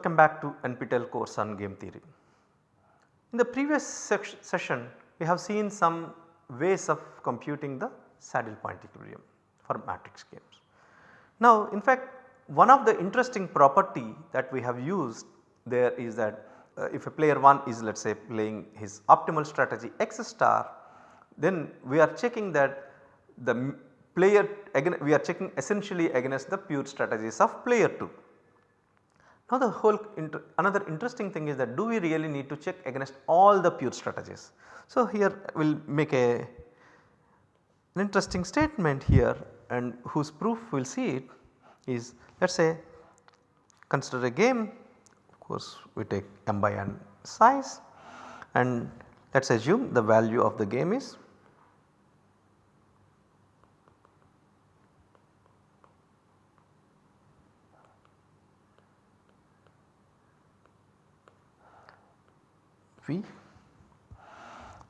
Welcome back to NPTEL course on game theory. In the previous session we have seen some ways of computing the saddle point equilibrium for matrix games. Now in fact one of the interesting property that we have used there is that uh, if a player 1 is let us say playing his optimal strategy x star then we are checking that the player again we are checking essentially against the pure strategies of player 2. Now the whole inter another interesting thing is that do we really need to check against all the pure strategies. So here we will make a an interesting statement here and whose proof we will see it is let us say consider a game of course we take m by n size and let us assume the value of the game is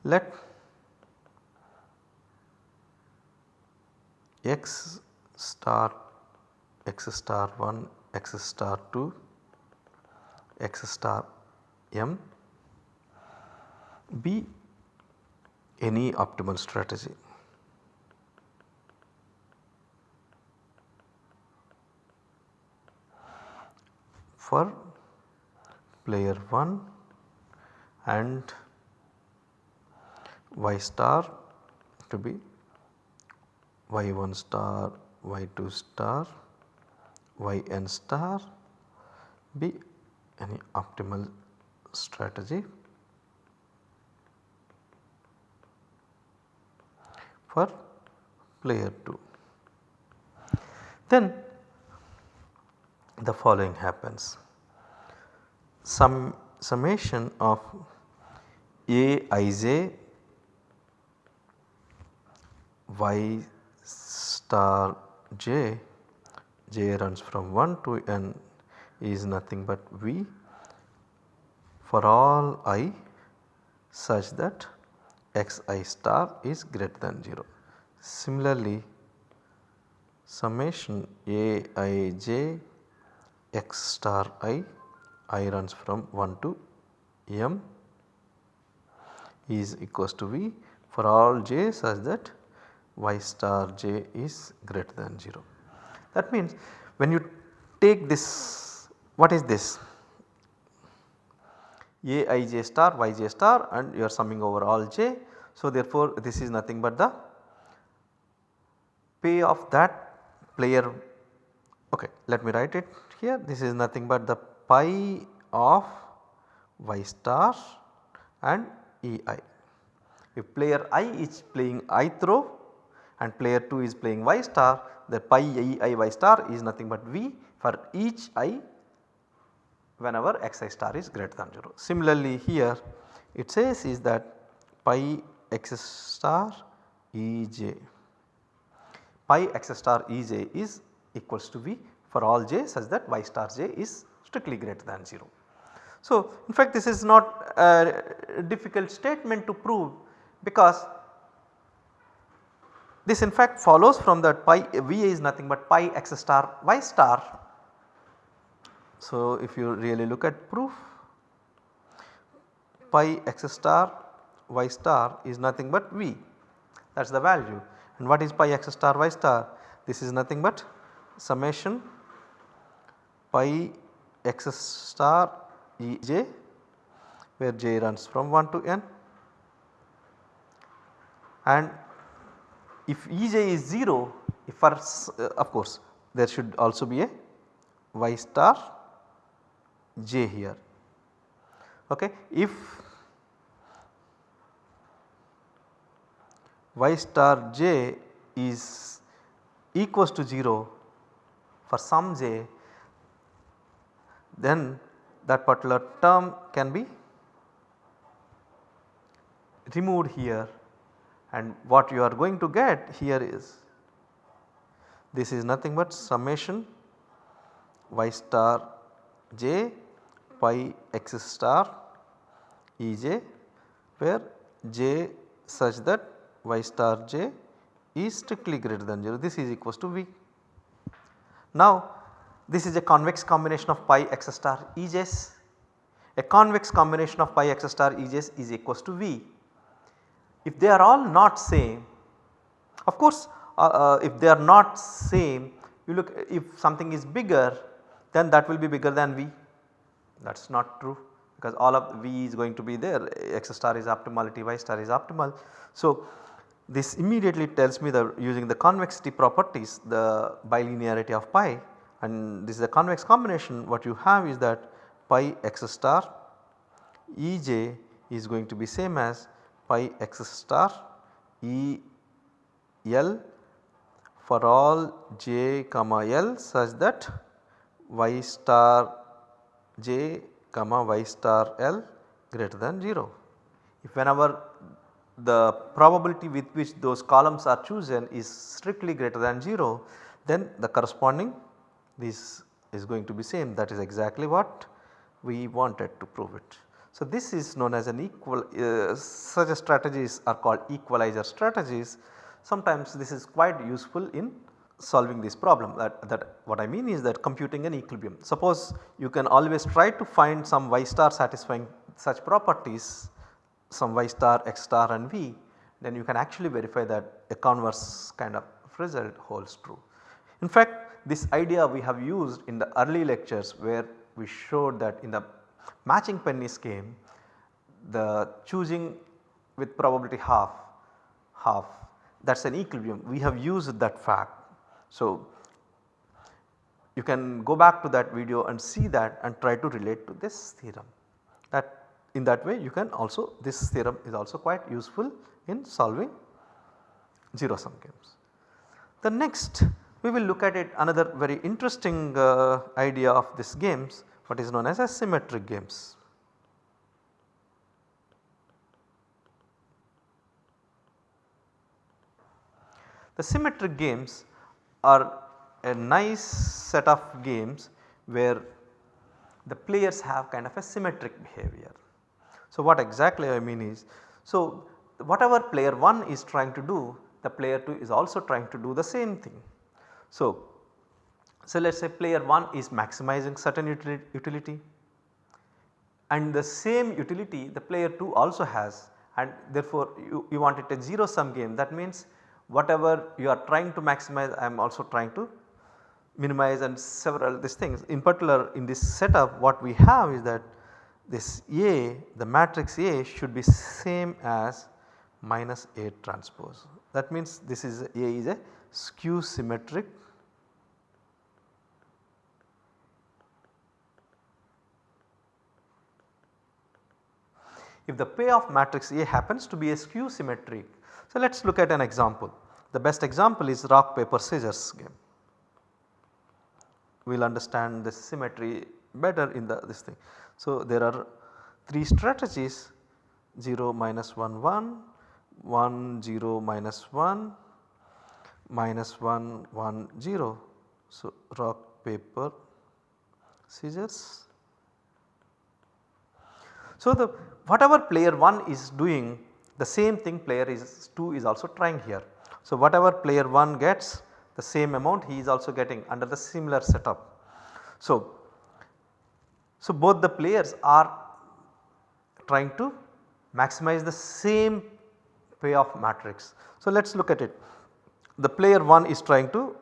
Let x star x star 1 x star 2 x star m be any optimal strategy. for player 1 and y star to be y1 star, y2 star, yn star be any optimal strategy for player 2. Then the following happens sum summation of Aij y star j, j runs from 1 to n is nothing but v for all i such that xi star is greater than 0. Similarly, summation aij x star i, i runs from 1 to m is equals to v for all j such that y star j is greater than 0. That means when you take this what is this a i j star y j star and you are summing over all j. So therefore this is nothing but the pay of that player okay let me write it here this is nothing but the pi of y star and ei. If player i is playing ith row and player 2 is playing y star the pi ei y star is nothing but v for each i whenever xi star is greater than 0. Similarly here it says is that pi x star ej pi x star ej is equals to v for all j such that y star j is strictly greater than 0. So in fact this is not a difficult statement to prove because this in fact follows from that pi Va is nothing but pi x star y star. So if you really look at proof pi x star y star is nothing but V. That is the value. And what is pi x star y star? This is nothing but summation pi x star e j where j runs from 1 to n and if Ej is 0 if for uh, of course there should also be a y star j here okay. If y star j is equals to 0 for some j then that particular term can be removed here and what you are going to get here is this is nothing but summation y star j pi x star E j where j such that y star j is strictly greater than 0 this is equals to V. Now this is a convex combination of pi x star Ej's. A convex combination of pi x star Ej's is equals to V. If they are all not same, of course uh, uh, if they are not same you look if something is bigger then that will be bigger than V that is not true because all of V is going to be there x star is optimality y star is optimal. So, this immediately tells me that using the convexity properties the bilinearity of pi and this is a convex combination what you have is that pi x star Ej is going to be same as pi x star E L for all j comma L such that y star j comma y star L greater than 0. If whenever the probability with which those columns are chosen is strictly greater than 0 then the corresponding this is going to be same that is exactly what we wanted to prove it. So, this is known as an equal uh, such a strategies are called equalizer strategies. Sometimes this is quite useful in solving this problem that, that what I mean is that computing an equilibrium. Suppose you can always try to find some y star satisfying such properties some y star, x star and v then you can actually verify that a converse kind of result holds true. In fact this idea we have used in the early lectures where we showed that in the matching pennies game the choosing with probability half half that is an equilibrium we have used that fact. So, you can go back to that video and see that and try to relate to this theorem that in that way you can also this theorem is also quite useful in solving 0 sum games. The next we will look at it another very interesting uh, idea of this games what is known as asymmetric games. The symmetric games are a nice set of games where the players have kind of a symmetric behavior. So, what exactly I mean is, so whatever player 1 is trying to do the player 2 is also trying to do the same thing. So, so let us say player 1 is maximizing certain utility and the same utility the player 2 also has and therefore you, you want it a 0 sum game that means whatever you are trying to maximize I am also trying to minimize and several these things. In particular in this setup what we have is that this A the matrix A should be same as minus A transpose. That means this is A is a skew symmetric if the payoff matrix A happens to be a skew symmetric. So, let us look at an example. The best example is rock paper scissors game. We will understand the symmetry better in the this thing. So, there are 3 strategies 0 minus 1 1, 1 0 minus 1 minus 1 1 0. So, rock paper scissors. So, the whatever player 1 is doing the same thing player is 2 is also trying here. So, whatever player 1 gets the same amount he is also getting under the similar setup. So, so both the players are trying to maximize the same payoff matrix. So, let us look at it. The player 1 is trying to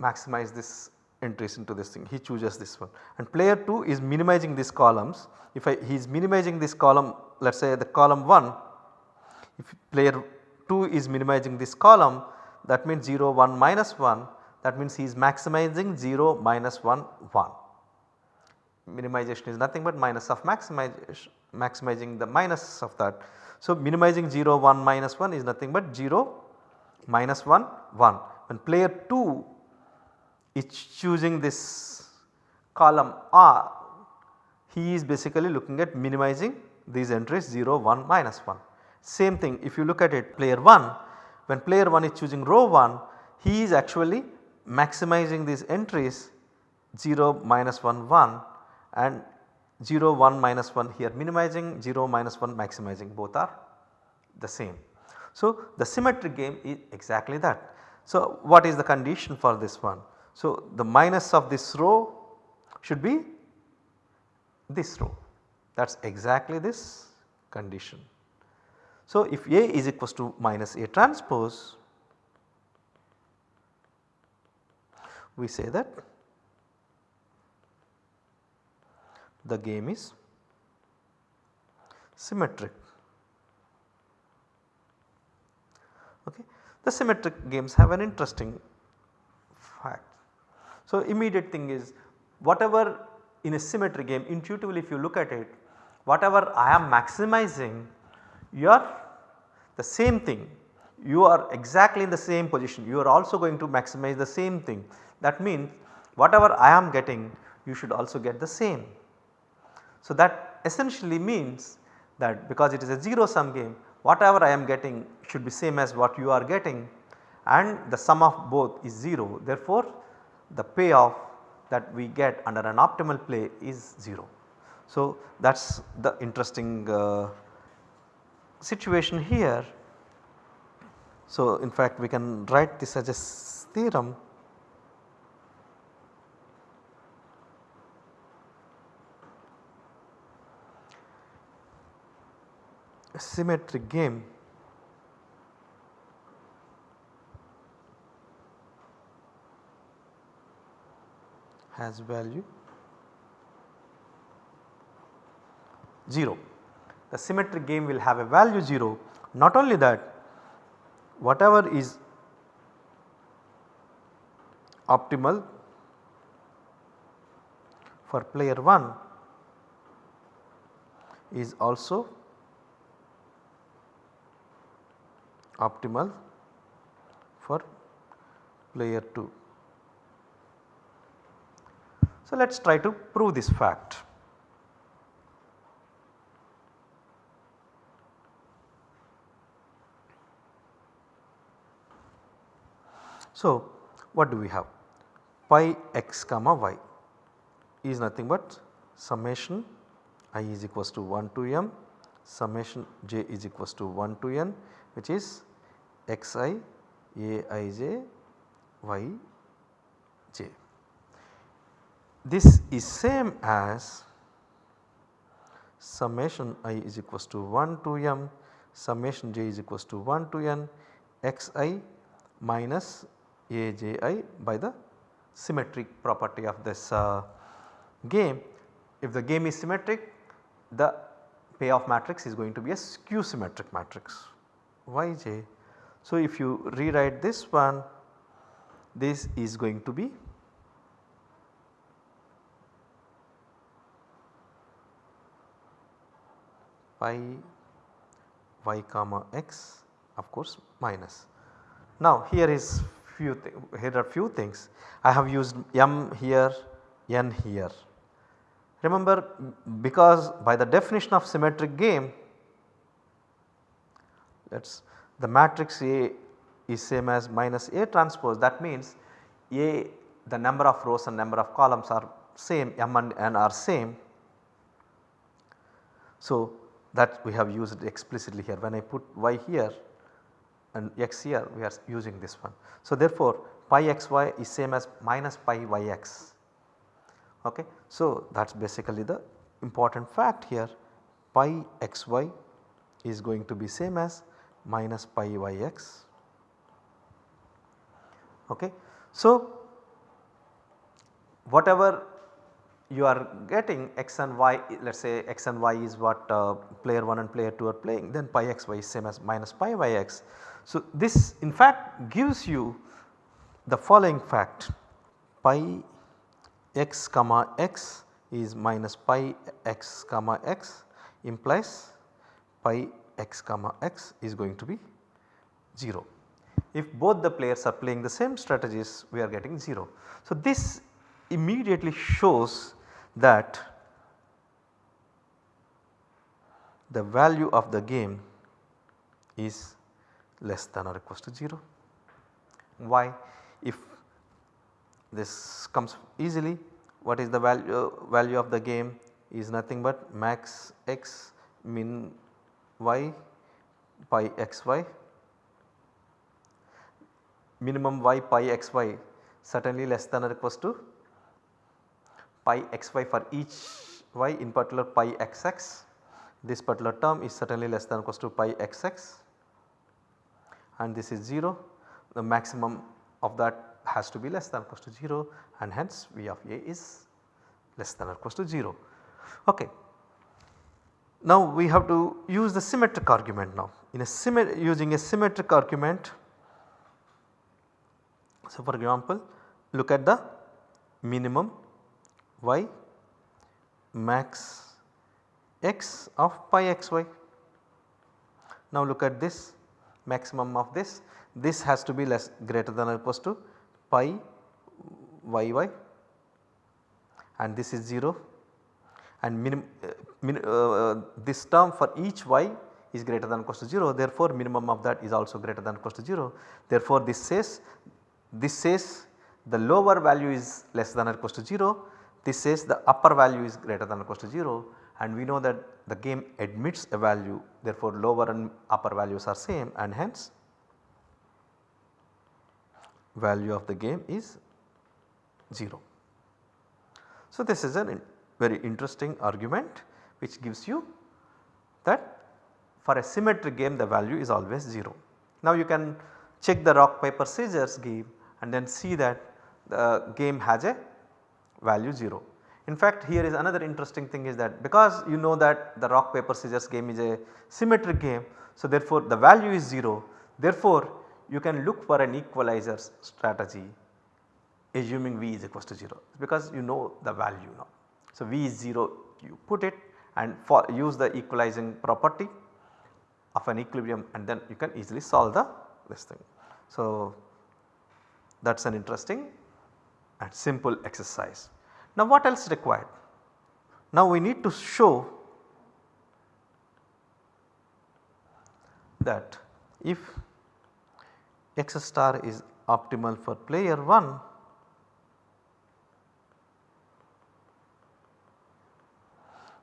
maximize this entries into this thing. He chooses this one. And player 2 is minimizing these columns. If I, he is minimizing this column let us say the column 1 if player 2 is minimizing this column that means 0 1 minus 1 that means he is maximizing 0 minus 1 1 minimization is nothing but minus of maximization maximizing the minus of that. So, minimizing 0 1 minus 1 is nothing but 0 minus 1 1 when player 2 is choosing this column R he is basically looking at minimizing these entries 0 1 minus 1. Same thing if you look at it player 1 when player 1 is choosing row 1 he is actually maximizing these entries 0 minus 1 1 and 0 1 minus 1 here minimizing 0 minus 1 maximizing both are the same. So, the symmetric game is exactly that. So, what is the condition for this one? So, the minus of this row should be this row that is exactly this condition. So, if A is equals to minus A transpose we say that the game is symmetric. Okay. The symmetric games have an interesting fact. So, immediate thing is whatever in a symmetric game intuitively if you look at it whatever I am maximizing you are the same thing. You are exactly in the same position. You are also going to maximize the same thing. That means whatever I am getting you should also get the same. So, that essentially means that because it is a 0 sum game whatever I am getting should be same as what you are getting and the sum of both is 0 therefore, the payoff that we get under an optimal play is 0. So, that is the interesting uh, situation here. So, in fact we can write this as a theorem symmetric game has value 0. The symmetric game will have a value 0 not only that whatever is optimal for player 1 is also optimal for player 2. So, let us try to prove this fact. So, what do we have? Pi x comma y is nothing but summation i is equals to 1 to m summation j is equals to 1 to n which is xi aij yj. This is same as summation i is equals to 1 to m summation j is equals to 1 to n xi minus aji by the symmetric property of this uh, game. If the game is symmetric the payoff matrix is going to be a skew symmetric matrix yj. So, if you rewrite this one this is going to be pi y comma x of course minus. Now here is few here are few things I have used m here n here. Remember because by the definition of symmetric game let us the matrix A is same as minus A transpose that means A the number of rows and number of columns are same M and N are same. So that we have used explicitly here when I put y here and x here we are using this one. So therefore pi xy is same as minus pi yx okay. So that is basically the important fact here pi xy is going to be same as minus pi yx. Okay. So, whatever you are getting x and y let us say x and y is what uh, player 1 and player 2 are playing then pi x y is same as minus pi yx. So, this in fact gives you the following fact pi x comma x is minus pi x comma x implies pi x comma x is going to be 0. If both the players are playing the same strategies we are getting 0. So, this immediately shows that the value of the game is less than or equals to 0. Why? If this comes easily what is the value, uh, value of the game is nothing but max x min y pi xy minimum y pi xy certainly less than or equals to pi xy for each y in particular pi xx. This particular term is certainly less than or equals to pi xx and this is 0 the maximum of that has to be less than or equals to 0 and hence V of A is less than or equals to 0. Okay. Now we have to use the symmetric argument now in a using a symmetric argument. So for example look at the minimum y max x of pi xy. Now look at this maximum of this, this has to be less greater than or equals to pi yy and this is 0 and minim, uh, min, uh, this term for each y is greater than or equals to 0 therefore minimum of that is also greater than or equals to 0. Therefore this says this says the lower value is less than or equals to 0 this says the upper value is greater than or equal to 0 and we know that the game admits a value therefore lower and upper values are same and hence value of the game is 0. So this is a very interesting argument which gives you that for a symmetric game the value is always 0. Now you can check the rock paper scissors game and then see that the game has a value 0. In fact here is another interesting thing is that because you know that the rock paper scissors game is a symmetric game. So therefore the value is 0 therefore you can look for an equalizer strategy assuming V is equals to 0 because you know the value now. So V is 0 you put it and for use the equalizing property of an equilibrium and then you can easily solve the this thing. So that is an interesting and simple exercise. Now what else required? Now we need to show that if x star is optimal for player 1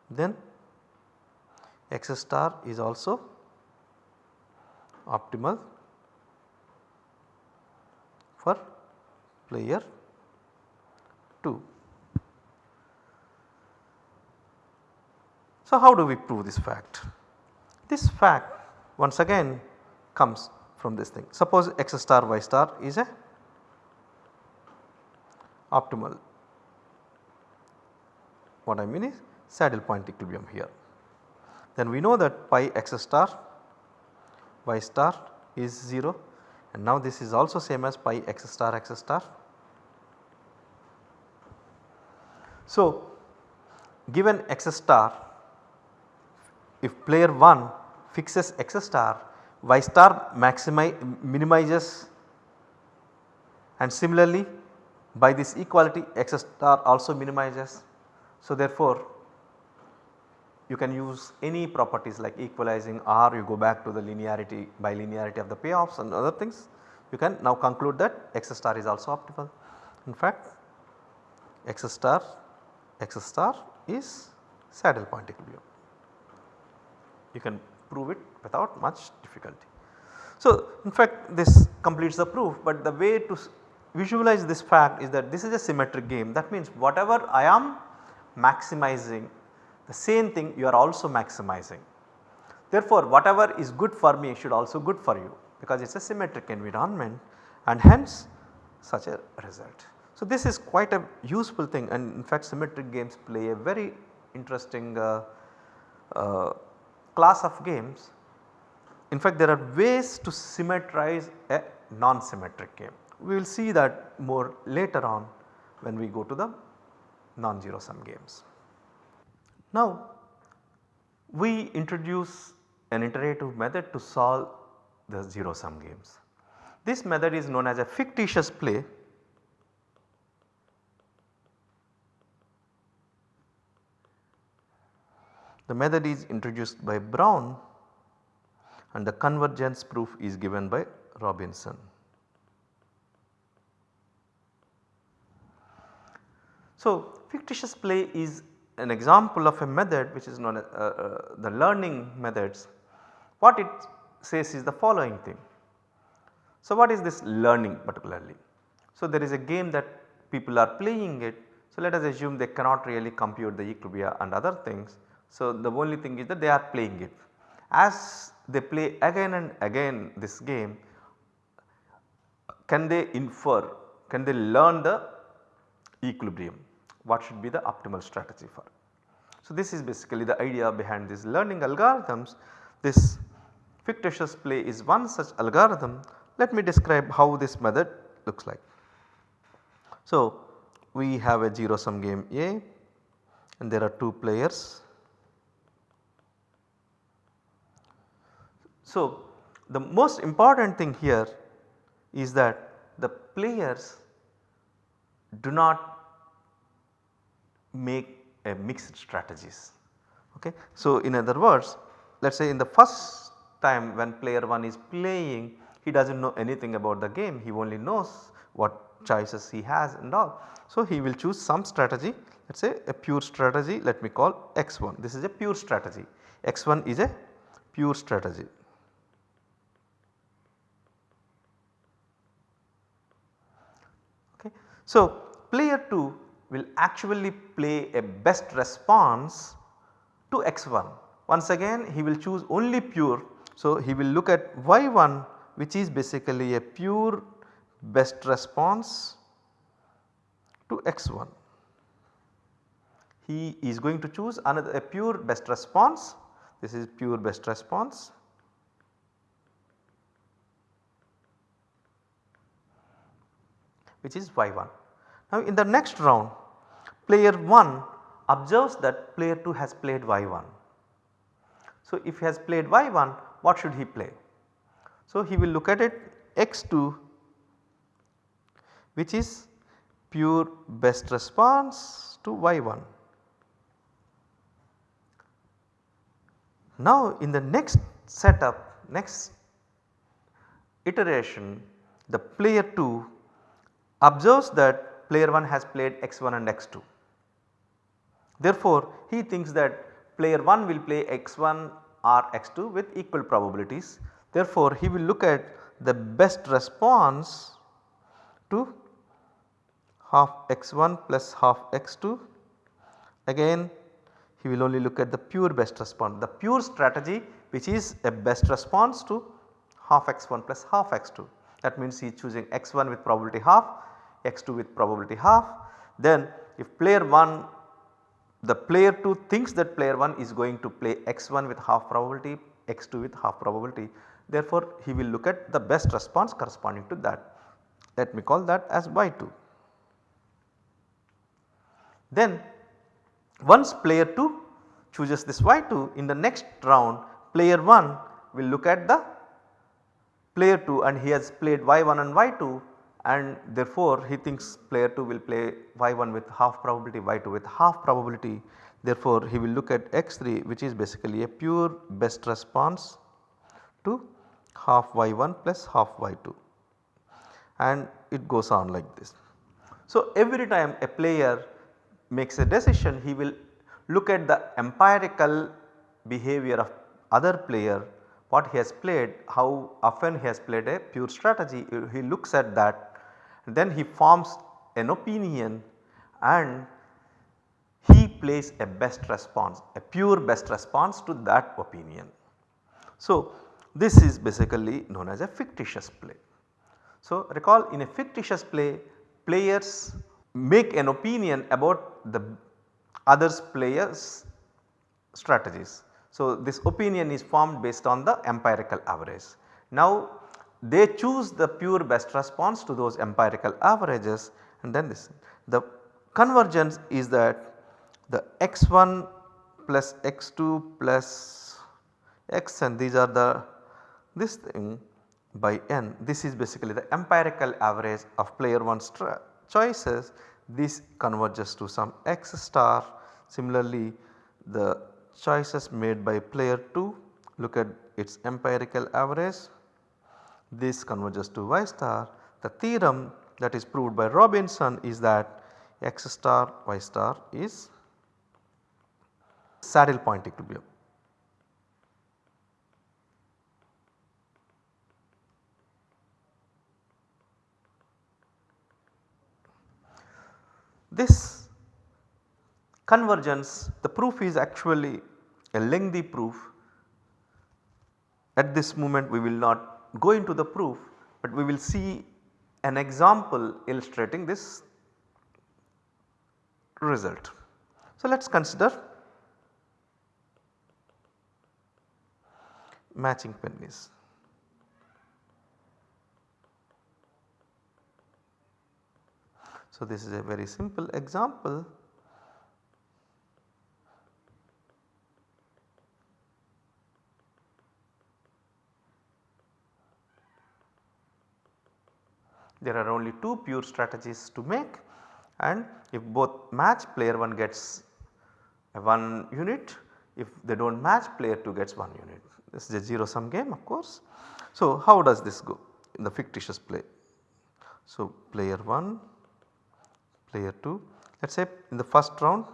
then x star is also optimal for player 2. So, how do we prove this fact? This fact once again comes from this thing. Suppose x star y star is a optimal. What I mean is saddle point equilibrium here. Then we know that pi x star y star is 0 and now this is also same as pi x star x star. So given x star if player 1 fixes x star y star minimizes and similarly by this equality x star also minimizes. So therefore you can use any properties like equalizing or you go back to the linearity bilinearity of the payoffs and other things you can now conclude that x star is also optimal. In fact x star x star is saddle point equilibrium. You can prove it without much difficulty. So in fact this completes the proof but the way to visualize this fact is that this is a symmetric game that means whatever I am maximizing the same thing you are also maximizing. Therefore, whatever is good for me should also good for you because it is a symmetric environment and hence such a result. So, this is quite a useful thing and in fact symmetric games play a very interesting uh, uh, class of games. In fact, there are ways to symmetrize a non-symmetric game. We will see that more later on when we go to the non-zero sum games. Now we introduce an iterative method to solve the 0 sum games. This method is known as a fictitious play The method is introduced by Brown and the convergence proof is given by Robinson. So, fictitious play is an example of a method which is known as uh, uh, the learning methods. What it says is the following thing. So, what is this learning particularly? So, there is a game that people are playing it. So, let us assume they cannot really compute the equilibria and other things. So, the only thing is that they are playing it. As they play again and again this game, can they infer, can they learn the equilibrium? What should be the optimal strategy for? So, this is basically the idea behind these learning algorithms. This fictitious play is one such algorithm. Let me describe how this method looks like. So, we have a 0 sum game A and there are 2 players. So, the most important thing here is that the players do not make a mixed strategies. Okay. So, in other words let us say in the first time when player 1 is playing he does not know anything about the game he only knows what choices he has and all. So, he will choose some strategy let us say a pure strategy let me call x1 this is a pure strategy x1 is a pure strategy. Okay. So, player 2 will actually play a best response to x1 once again he will choose only pure. So, he will look at y1 which is basically a pure best response to x1. He is going to choose another a pure best response this is pure best response which is y1. Now in the next round player 1 observes that player 2 has played y1. So if he has played y1 what should he play? So he will look at it x2 which is pure best response to y1. Now in the next setup next iteration the player 2 observes that player 1 has played x1 and x2. Therefore, he thinks that player 1 will play x1 or x2 with equal probabilities. Therefore, he will look at the best response to half x1 plus half x2 again he will only look at the pure best response the pure strategy which is a best response to half x1 plus half x2 that means he is choosing x1 with probability half x2 with probability half then if player 1 the player 2 thinks that player 1 is going to play x1 with half probability x2 with half probability therefore he will look at the best response corresponding to that let me call that as y2. Then once player 2 chooses this y2 in the next round player 1 will look at the player 2 and he has played y1 and y2 and therefore he thinks player 2 will play y1 with half probability y2 with half probability. Therefore he will look at x3 which is basically a pure best response to half y1 plus half y2 and it goes on like this. So every time a player makes a decision he will look at the empirical behavior of other player what he has played how often he has played a pure strategy. He looks at that then he forms an opinion and he plays a best response a pure best response to that opinion. So this is basically known as a fictitious play. So recall in a fictitious play players make an opinion about the others players strategies. So this opinion is formed based on the empirical average. Now they choose the pure best response to those empirical averages and then this. The convergence is that the x1 plus x2 plus x and these are the this thing by n this is basically the empirical average of player 1's choices. This converges to some x star. Similarly the choices made by player 2 look at its empirical average this converges to y star. The theorem that is proved by Robinson is that x star y star is saddle point equilibrium. This convergence the proof is actually a lengthy proof at this moment we will not go into the proof, but we will see an example illustrating this result. So, let us consider matching pennies. So, this is a very simple example there are only 2 pure strategies to make and if both match player 1 gets 1 unit if they do not match player 2 gets 1 unit this is a 0 sum game of course. So, how does this go in the fictitious play? So, player 1 player 2. Let us say in the first round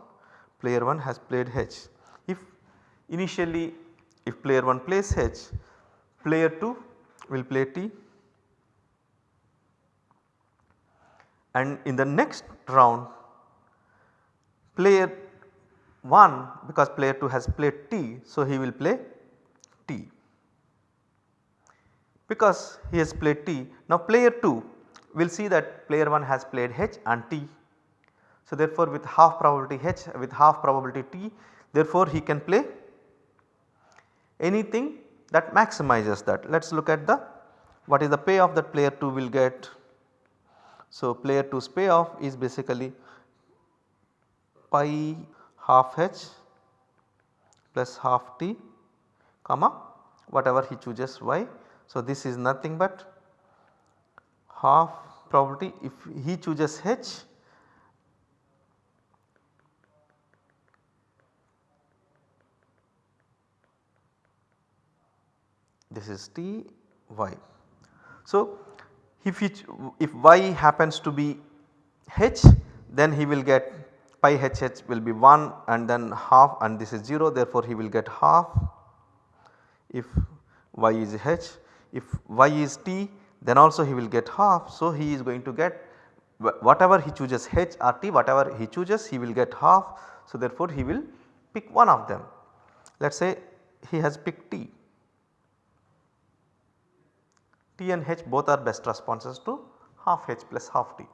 player 1 has played H. If initially if player 1 plays H, player 2 will play T and in the next round player 1 because player 2 has played T. So, he will play T because he has played T. Now player 2 will see that player 1 has played H and T so, therefore, with half probability H with half probability T therefore, he can play anything that maximizes that. Let us look at the what is the payoff that player 2 will get. So, player 2's payoff is basically pi half h plus half t comma whatever he chooses y. So, this is nothing but half probability if he chooses h this is T y. So, if, if y happens to be h then he will get pi h will be 1 and then half and this is 0 therefore, he will get half if y is h. If y is t then also he will get half. So, he is going to get whatever he chooses h or t whatever he chooses he will get half. So, therefore, he will pick one of them. Let us say he has picked t T and H both are best responses to half H plus half T.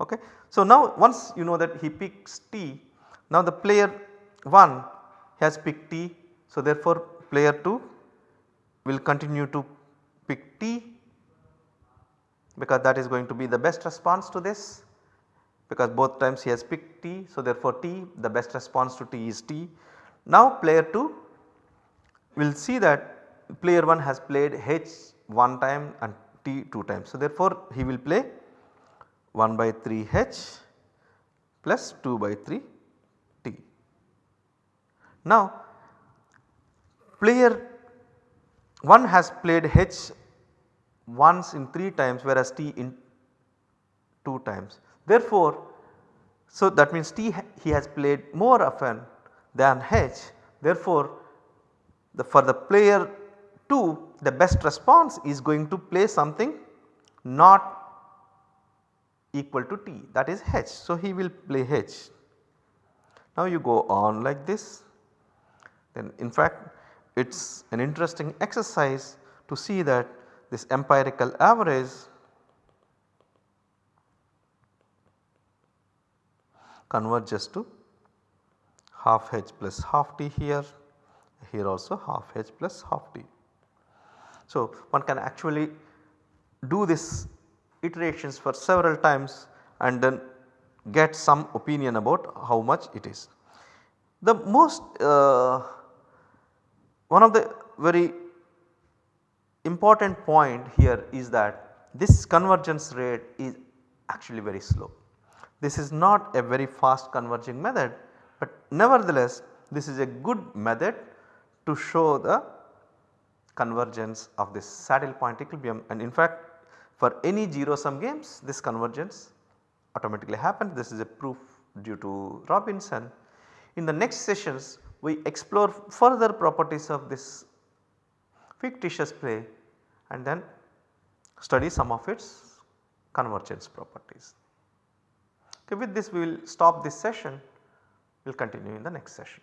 Okay. So, now once you know that he picks T, now the player 1 has picked T. So, therefore, player 2 will continue to pick T because that is going to be the best response to this because both times he has picked T. So, therefore, T the best response to T is T. Now, player 2 will see that player 1 has played H one time and T two times. So, therefore, he will play 1 by 3 H plus 2 by 3 T. Now, player 1 has played H once in 3 times whereas T in 2 times. Therefore, so that means T he has played more often than H. Therefore, the for the player 2 the best response is going to play something not equal to t that is h. So, he will play h. Now, you go on like this then in fact it is an interesting exercise to see that this empirical average converges to half h plus half t here, here also half h plus half t. So, one can actually do this iterations for several times and then get some opinion about how much it is. The most uh, one of the very important point here is that this convergence rate is actually very slow. This is not a very fast converging method, but nevertheless this is a good method to show the convergence of this saddle point equilibrium and in fact for any 0 sum games this convergence automatically happens this is a proof due to Robinson. In the next sessions we explore further properties of this fictitious play and then study some of its convergence properties. Okay, with this we will stop this session We will continue in the next session.